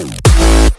Boom.